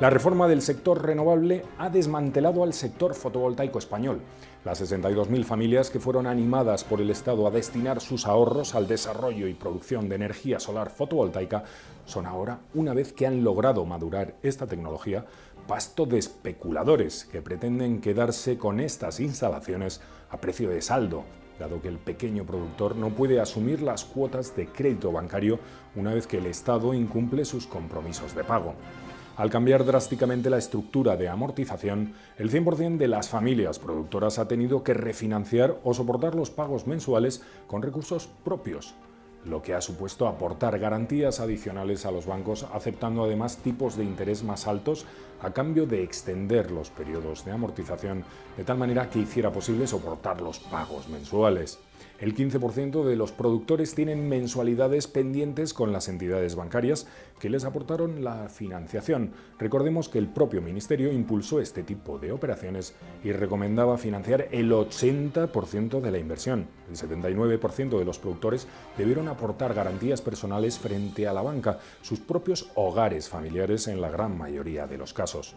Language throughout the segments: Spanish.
La reforma del sector renovable ha desmantelado al sector fotovoltaico español. Las 62.000 familias que fueron animadas por el Estado a destinar sus ahorros al desarrollo y producción de energía solar fotovoltaica son ahora, una vez que han logrado madurar esta tecnología, pasto de especuladores que pretenden quedarse con estas instalaciones a precio de saldo, dado que el pequeño productor no puede asumir las cuotas de crédito bancario una vez que el Estado incumple sus compromisos de pago. Al cambiar drásticamente la estructura de amortización, el 100% de las familias productoras ha tenido que refinanciar o soportar los pagos mensuales con recursos propios, lo que ha supuesto aportar garantías adicionales a los bancos, aceptando además tipos de interés más altos a cambio de extender los periodos de amortización de tal manera que hiciera posible soportar los pagos mensuales. El 15% de los productores tienen mensualidades pendientes con las entidades bancarias que les aportaron la financiación. Recordemos que el propio Ministerio impulsó este tipo de operaciones y recomendaba financiar el 80% de la inversión. El 79% de los productores debieron aportar garantías personales frente a la banca, sus propios hogares familiares en la gran mayoría de los casos.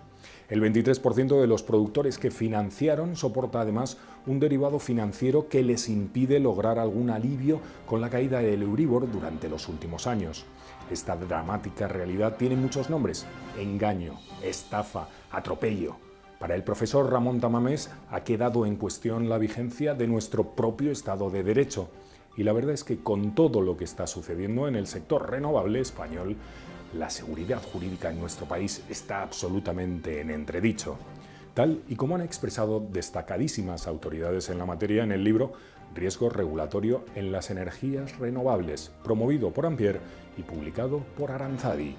El 23% de los productores que financiaron soporta además un derivado financiero que les impide lograr algún alivio con la caída del Euribor durante los últimos años. Esta dramática realidad tiene muchos nombres, engaño, estafa, atropello. Para el profesor Ramón Tamamés ha quedado en cuestión la vigencia de nuestro propio Estado de Derecho. Y la verdad es que con todo lo que está sucediendo en el sector renovable español, la seguridad jurídica en nuestro país está absolutamente en entredicho tal y como han expresado destacadísimas autoridades en la materia en el libro Riesgo regulatorio en las energías renovables, promovido por Ampier y publicado por Aranzadi.